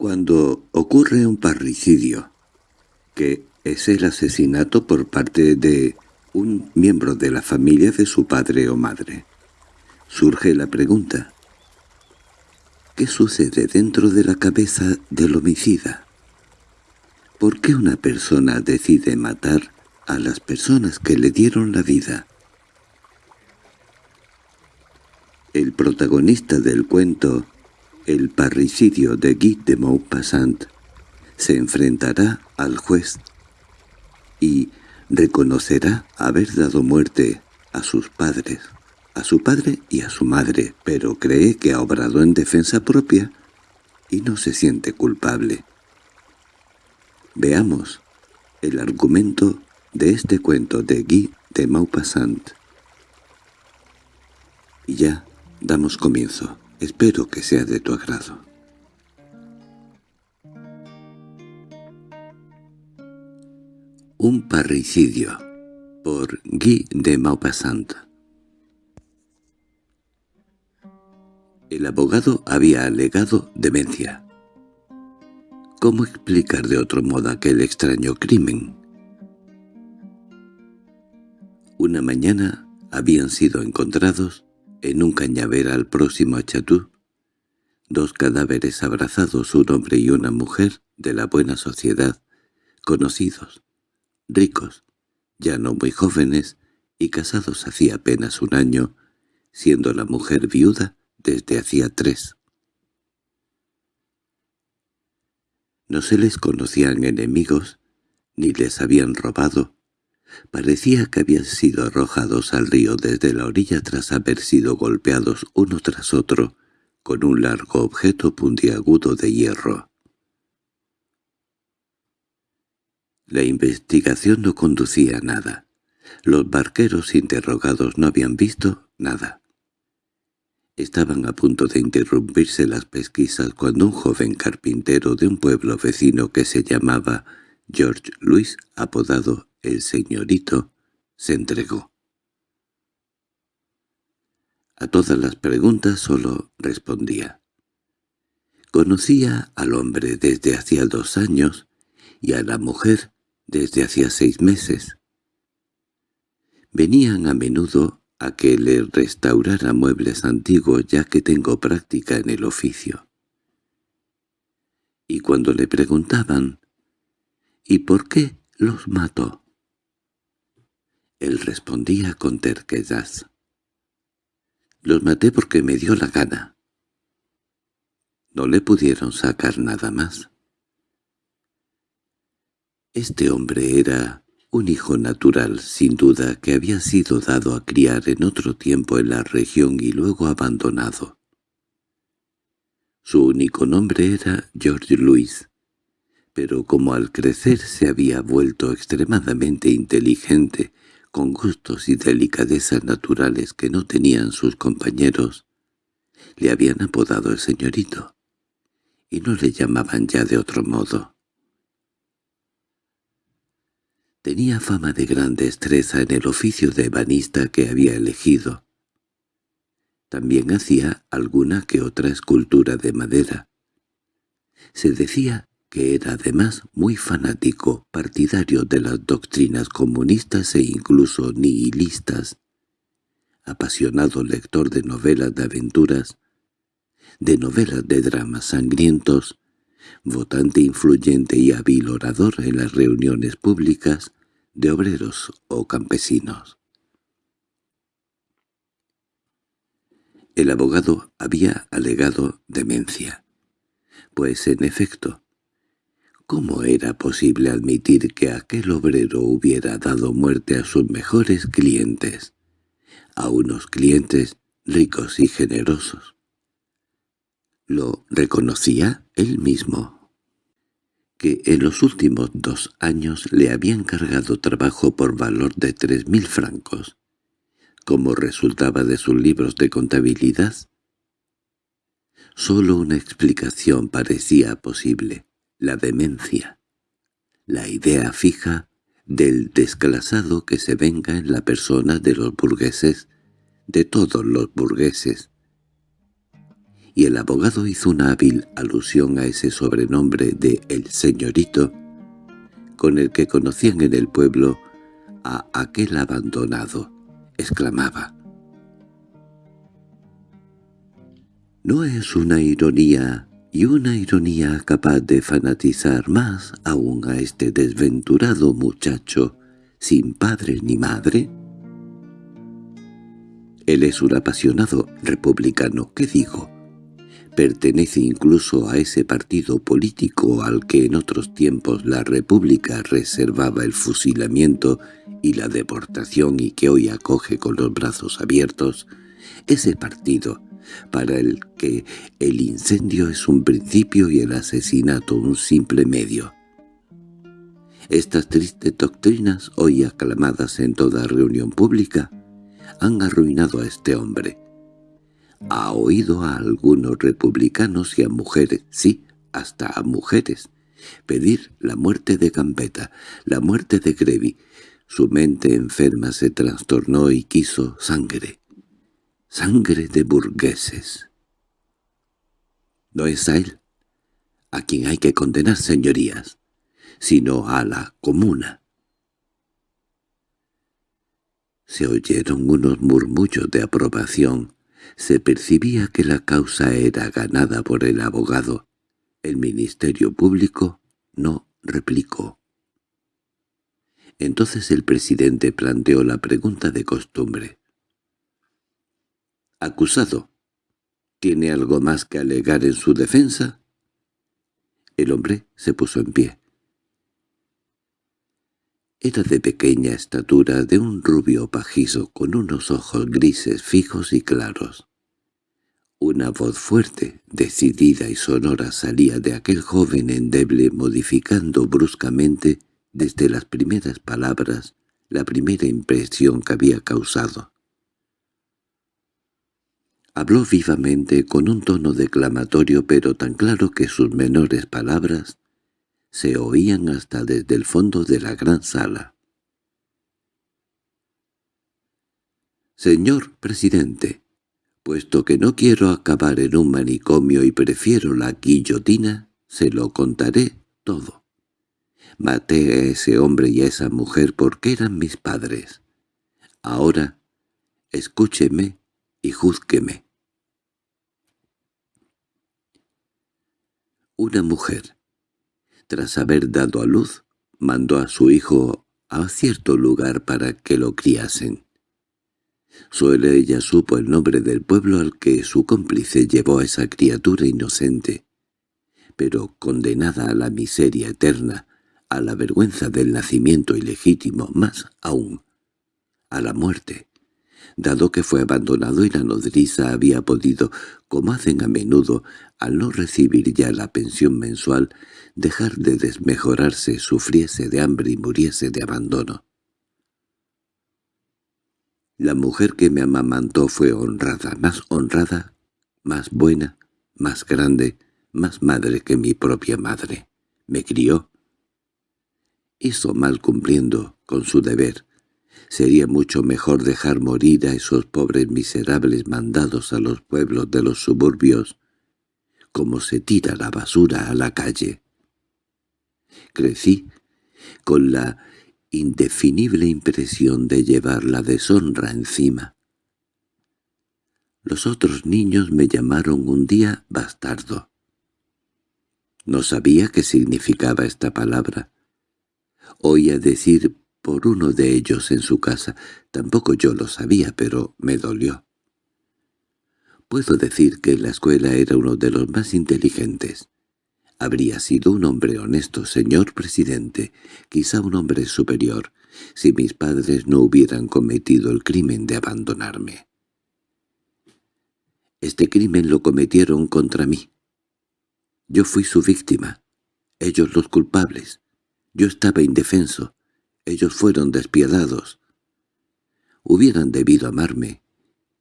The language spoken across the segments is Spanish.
Cuando ocurre un parricidio, que es el asesinato por parte de un miembro de la familia de su padre o madre, surge la pregunta, ¿qué sucede dentro de la cabeza del homicida? ¿Por qué una persona decide matar a las personas que le dieron la vida? El protagonista del cuento El parricidio de Guy de Maupassant se enfrentará al juez y reconocerá haber dado muerte a sus padres, a su padre y a su madre, pero cree que ha obrado en defensa propia y no se siente culpable. Veamos el argumento de este cuento de Guy de Maupassant. Y ya damos comienzo. Espero que sea de tu agrado. Un parricidio por Guy de Maupassant El abogado había alegado demencia. ¿Cómo explicar de otro modo aquel extraño crimen? Una mañana habían sido encontrados, en un cañaveral próximo a Chatú, dos cadáveres abrazados, un hombre y una mujer de la buena sociedad, conocidos, ricos, ya no muy jóvenes y casados hacía apenas un año, siendo la mujer viuda desde hacía tres. No se les conocían enemigos, ni les habían robado. Parecía que habían sido arrojados al río desde la orilla tras haber sido golpeados uno tras otro con un largo objeto puntiagudo de hierro. La investigación no conducía a nada. Los barqueros interrogados no habían visto nada. Estaban a punto de interrumpirse las pesquisas cuando un joven carpintero de un pueblo vecino que se llamaba George Louis, apodado el señorito, se entregó. A todas las preguntas solo respondía. Conocía al hombre desde hacía dos años y a la mujer desde hacía seis meses. Venían a menudo a que le restaurara muebles antiguos ya que tengo práctica en el oficio. Y cuando le preguntaban ¿y por qué los mató? Él respondía con terquedad. Los maté porque me dio la gana. No le pudieron sacar nada más. Este hombre era un hijo natural, sin duda, que había sido dado a criar en otro tiempo en la región y luego abandonado. Su único nombre era George Louis, pero como al crecer se había vuelto extremadamente inteligente, con gustos y delicadezas naturales que no tenían sus compañeros, le habían apodado el señorito, y no le llamaban ya de otro modo. Tenía fama de gran destreza en el oficio de ebanista que había elegido. También hacía alguna que otra escultura de madera. Se decía que era además muy fanático, partidario de las doctrinas comunistas e incluso nihilistas, apasionado lector de novelas de aventuras, de novelas de dramas sangrientos, votante influyente y hábil orador en las reuniones públicas de obreros o campesinos. El abogado había alegado demencia, pues en efecto, ¿cómo era posible admitir que aquel obrero hubiera dado muerte a sus mejores clientes, a unos clientes ricos y generosos? Lo reconocía él mismo, que en los últimos dos años le habían cargado trabajo por valor de tres mil francos, como resultaba de sus libros de contabilidad. Solo una explicación parecía posible, la demencia, la idea fija del desclasado que se venga en la persona de los burgueses, de todos los burgueses, y el abogado hizo una hábil alusión a ese sobrenombre de «el señorito», con el que conocían en el pueblo a aquel abandonado, exclamaba. ¿No es una ironía y una ironía capaz de fanatizar más aún a este desventurado muchacho sin padre ni madre? Él es un apasionado republicano, ¿qué digo? Pertenece incluso a ese partido político al que en otros tiempos la República reservaba el fusilamiento y la deportación y que hoy acoge con los brazos abiertos, ese partido para el que el incendio es un principio y el asesinato un simple medio. Estas tristes doctrinas, hoy aclamadas en toda reunión pública, han arruinado a este hombre. Ha oído a algunos republicanos y a mujeres, sí, hasta a mujeres, pedir la muerte de Gambetta, la muerte de Grevy. Su mente enferma se trastornó y quiso sangre sangre de burgueses. No es a él a quien hay que condenar, señorías, sino a la comuna. Se oyeron unos murmullos de aprobación. Se percibía que la causa era ganada por el abogado. El Ministerio Público no replicó. Entonces el presidente planteó la pregunta de costumbre. —Acusado. ¿Tiene algo más que alegar en su defensa? El hombre se puso en pie. Era de pequeña estatura, de un rubio pajizo, con unos ojos grises fijos y claros. Una voz fuerte, decidida y sonora salía de aquel joven endeble modificando bruscamente, desde las primeras palabras, la primera impresión que había causado. Habló vivamente con un tono declamatorio pero tan claro que sus menores palabras se oían hasta desde el fondo de la gran sala. «Señor presidente, puesto que no quiero acabar en un manicomio y prefiero la guillotina, se lo contaré todo. Maté a ese hombre y a esa mujer porque eran mis padres. Ahora, escúcheme y júzqueme. Una mujer, tras haber dado a luz, mandó a su hijo a cierto lugar para que lo criasen. Solo ella supo el nombre del pueblo al que su cómplice llevó a esa criatura inocente, pero condenada a la miseria eterna, a la vergüenza del nacimiento ilegítimo, más aún, a la muerte dado que fue abandonado y la nodriza había podido, como hacen a menudo, al no recibir ya la pensión mensual, dejar de desmejorarse, sufriese de hambre y muriese de abandono. La mujer que me amamantó fue honrada, más honrada, más buena, más grande, más madre que mi propia madre. Me crió. Hizo mal cumpliendo con su deber, Sería mucho mejor dejar morir a esos pobres miserables mandados a los pueblos de los suburbios, como se tira la basura a la calle. Crecí con la indefinible impresión de llevar la deshonra encima. Los otros niños me llamaron un día bastardo. No sabía qué significaba esta palabra. Oía decir por uno de ellos en su casa. Tampoco yo lo sabía, pero me dolió. Puedo decir que en la escuela era uno de los más inteligentes. Habría sido un hombre honesto, señor presidente, quizá un hombre superior, si mis padres no hubieran cometido el crimen de abandonarme. Este crimen lo cometieron contra mí. Yo fui su víctima, ellos los culpables. Yo estaba indefenso, ellos fueron despiadados. Hubieran debido amarme,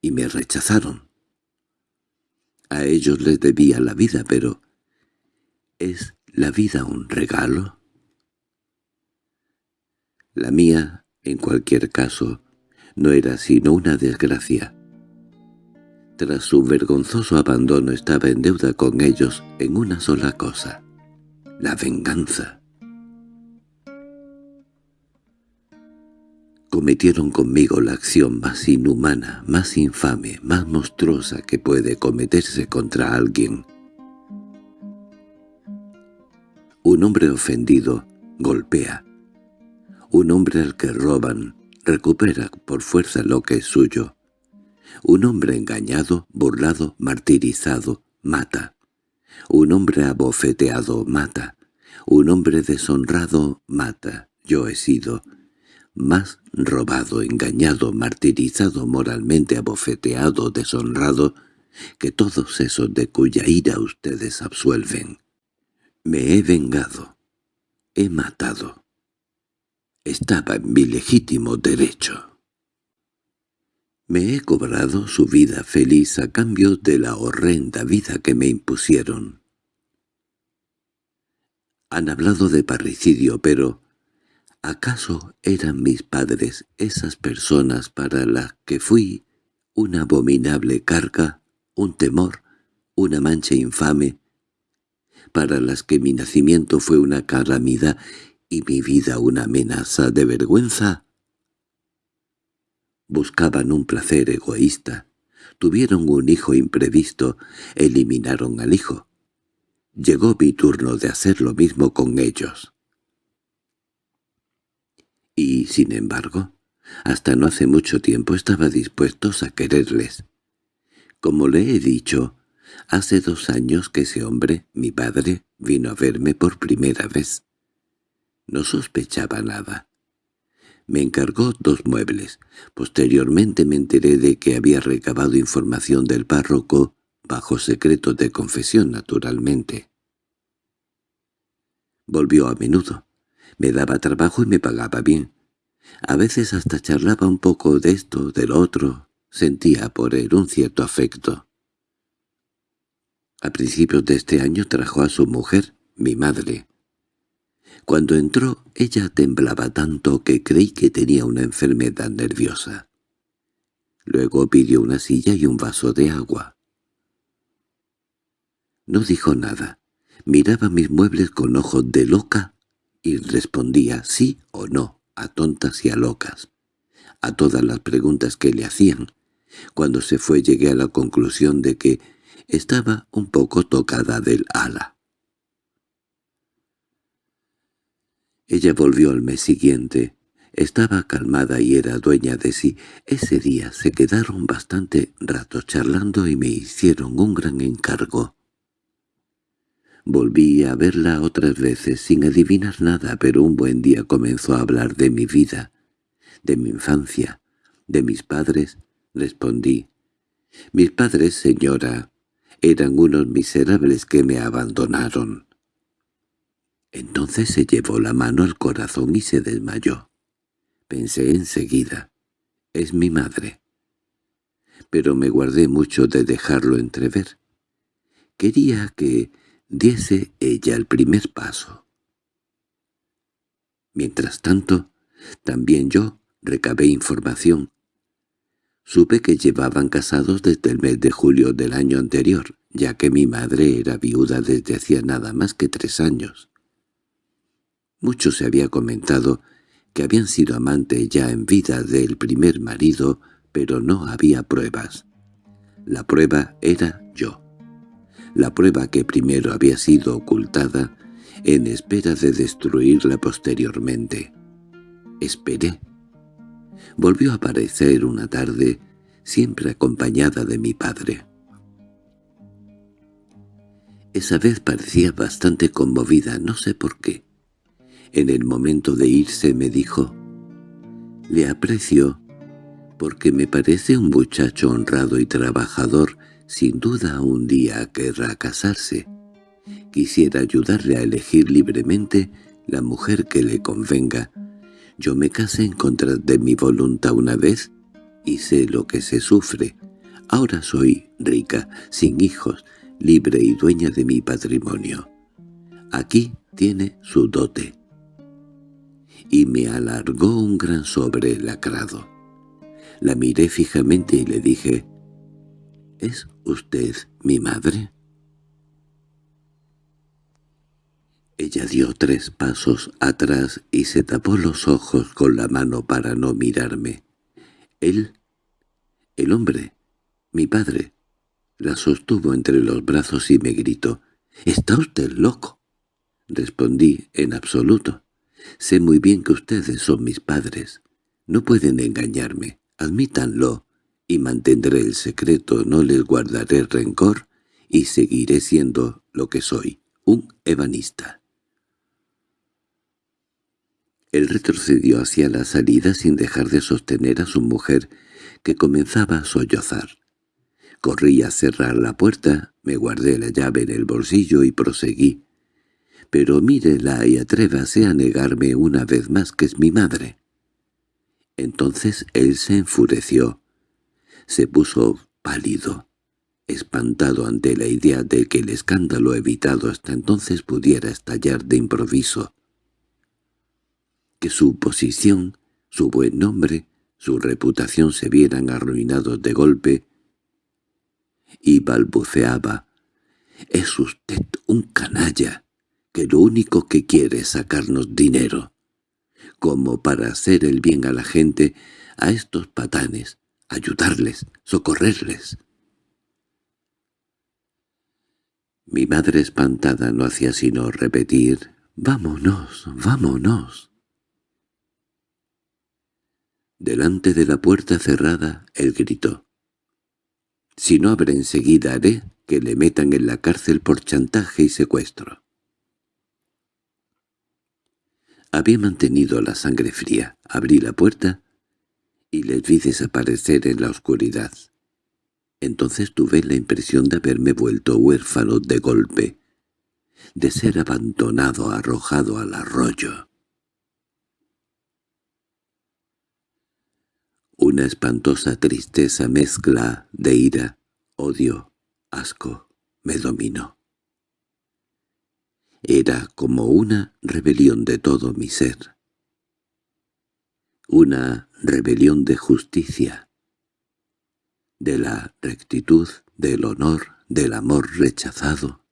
y me rechazaron. A ellos les debía la vida, pero ¿es la vida un regalo? La mía, en cualquier caso, no era sino una desgracia. tras su vergonzoso abandono estaba en deuda con ellos en una sola cosa, la venganza. Cometieron conmigo la acción más inhumana, más infame, más monstruosa que puede cometerse contra alguien. Un hombre ofendido golpea. Un hombre al que roban recupera por fuerza lo que es suyo. Un hombre engañado, burlado, martirizado, mata. Un hombre abofeteado, mata. Un hombre deshonrado, mata. Yo he sido más robado, engañado, martirizado, moralmente abofeteado, deshonrado, que todos esos de cuya ira ustedes absuelven. Me he vengado. He matado. Estaba en mi legítimo derecho. Me he cobrado su vida feliz a cambio de la horrenda vida que me impusieron. Han hablado de parricidio, pero ¿acaso eran mis padres esas personas para las que fui una abominable carga, un temor, una mancha infame, para las que mi nacimiento fue una calamidad y mi vida una amenaza de vergüenza. Buscaban un placer egoísta, tuvieron un hijo imprevisto, eliminaron al hijo. Llegó mi turno de hacer lo mismo con ellos. Y, sin embargo, hasta no hace mucho tiempo estaba dispuestos a quererles. Como le he dicho, Hace dos años que ese hombre, mi padre, vino a verme por primera vez. No sospechaba nada. Me encargó dos muebles. Posteriormente me enteré de que había recabado información del párroco, bajo secreto de confesión, naturalmente. Volvió a menudo. Me daba trabajo y me pagaba bien. A veces hasta charlaba un poco de esto, del otro. Sentía por él un cierto afecto. A principios de este año trajo a su mujer, mi madre. Cuando entró, ella temblaba tanto que creí que tenía una enfermedad nerviosa. Luego pidió una silla y un vaso de agua. No dijo nada. Miraba mis muebles con ojos de loca y respondía sí o no a tontas y a locas, a todas las preguntas que le hacían. Cuando se fue llegué a la conclusión de que estaba un poco tocada del ala. Ella volvió al mes siguiente. Estaba calmada y era dueña de sí. Ese día se quedaron bastante rato charlando y me hicieron un gran encargo. Volví a verla otras veces sin adivinar nada, pero un buen día comenzó a hablar de mi vida, de mi infancia, de mis padres. Respondí, «Mis padres, señora, eran unos miserables que me abandonaron. Entonces se llevó la mano al corazón y se desmayó. Pensé enseguida, es mi madre. Pero me guardé mucho de dejarlo entrever. Quería que diese ella el primer paso. Mientras tanto, también yo recabé información Supe que llevaban casados desde el mes de julio del año anterior, ya que mi madre era viuda desde hacía nada más que tres años. Mucho se había comentado que habían sido amantes ya en vida del primer marido, pero no había pruebas. La prueba era yo. La prueba que primero había sido ocultada en espera de destruirla posteriormente. Esperé volvió a aparecer una tarde, siempre acompañada de mi padre. Esa vez parecía bastante conmovida, no sé por qué. En el momento de irse me dijo, «Le aprecio porque me parece un muchacho honrado y trabajador, sin duda un día querrá casarse. Quisiera ayudarle a elegir libremente la mujer que le convenga, yo me casé en contra de mi voluntad una vez y sé lo que se sufre. Ahora soy rica, sin hijos, libre y dueña de mi patrimonio. Aquí tiene su dote. Y me alargó un gran sobre lacrado. La miré fijamente y le dije, —¿Es usted mi madre? Ella dio tres pasos atrás y se tapó los ojos con la mano para no mirarme. Él, el hombre, mi padre, la sostuvo entre los brazos y me gritó, «¿Está usted loco?» Respondí, en absoluto. «Sé muy bien que ustedes son mis padres. No pueden engañarme. Admítanlo, y mantendré el secreto, no les guardaré rencor, y seguiré siendo lo que soy, un ebanista». Él retrocedió hacia la salida sin dejar de sostener a su mujer, que comenzaba a sollozar. Corrí a cerrar la puerta, me guardé la llave en el bolsillo y proseguí. «Pero mírela y atrévase a negarme una vez más que es mi madre». Entonces él se enfureció. Se puso pálido, espantado ante la idea de que el escándalo evitado hasta entonces pudiera estallar de improviso. Que su posición, su buen nombre, su reputación se vieran arruinados de golpe, y balbuceaba, «Es usted un canalla, que lo único que quiere es sacarnos dinero, como para hacer el bien a la gente, a estos patanes, ayudarles, socorrerles». Mi madre espantada no hacía sino repetir, «Vámonos, vámonos». Delante de la puerta cerrada, él gritó. «Si no abre enseguida haré que le metan en la cárcel por chantaje y secuestro». Había mantenido la sangre fría. Abrí la puerta y les vi desaparecer en la oscuridad. Entonces tuve la impresión de haberme vuelto huérfano de golpe, de ser abandonado, arrojado al arroyo. Una espantosa tristeza mezcla de ira, odio, asco, me dominó. Era como una rebelión de todo mi ser. Una rebelión de justicia, de la rectitud, del honor, del amor rechazado.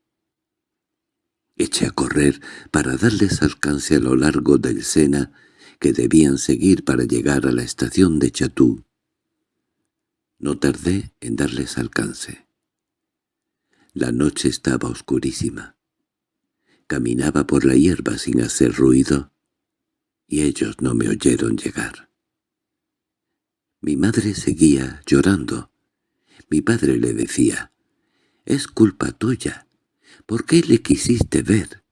Eché a correr para darles alcance a lo largo del Sena que debían seguir para llegar a la estación de Chatú. No tardé en darles alcance. La noche estaba oscurísima. Caminaba por la hierba sin hacer ruido, y ellos no me oyeron llegar. Mi madre seguía llorando. Mi padre le decía, «Es culpa tuya. ¿Por qué le quisiste ver?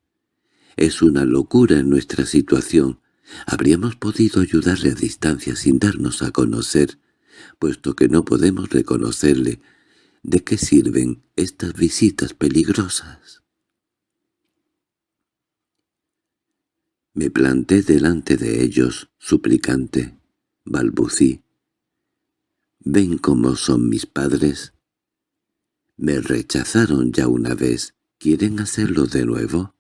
Es una locura en nuestra situación. Habríamos podido ayudarle a distancia sin darnos a conocer, puesto que no podemos reconocerle. ¿De qué sirven estas visitas peligrosas? Me planté delante de ellos, suplicante, balbucí. ¿Ven cómo son mis padres? Me rechazaron ya una vez. ¿Quieren hacerlo de nuevo?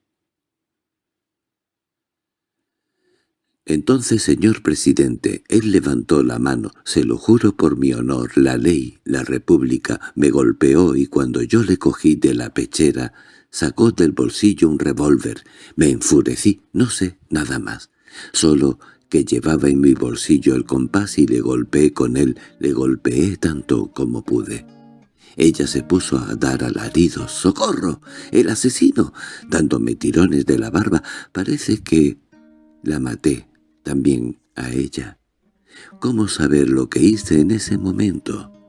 Entonces, señor presidente, él levantó la mano, se lo juro por mi honor, la ley, la república, me golpeó y cuando yo le cogí de la pechera, sacó del bolsillo un revólver. Me enfurecí, no sé, nada más. Solo que llevaba en mi bolsillo el compás y le golpeé con él, le golpeé tanto como pude. Ella se puso a dar alaridos. ¡Socorro! ¡El asesino! dándome tirones de la barba. Parece que la maté también a ella. ¿Cómo saber lo que hice en ese momento?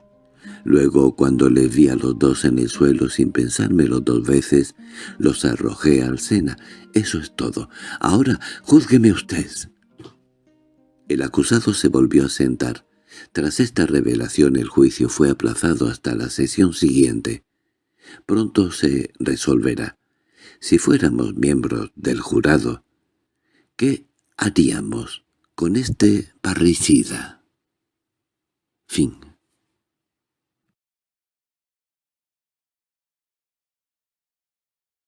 Luego, cuando les vi a los dos en el suelo sin pensármelo dos veces, los arrojé al Sena. Eso es todo. Ahora, júzgueme usted. El acusado se volvió a sentar. Tras esta revelación el juicio fue aplazado hasta la sesión siguiente. Pronto se resolverá. Si fuéramos miembros del jurado, ¿qué haríamos con este parricida? Fin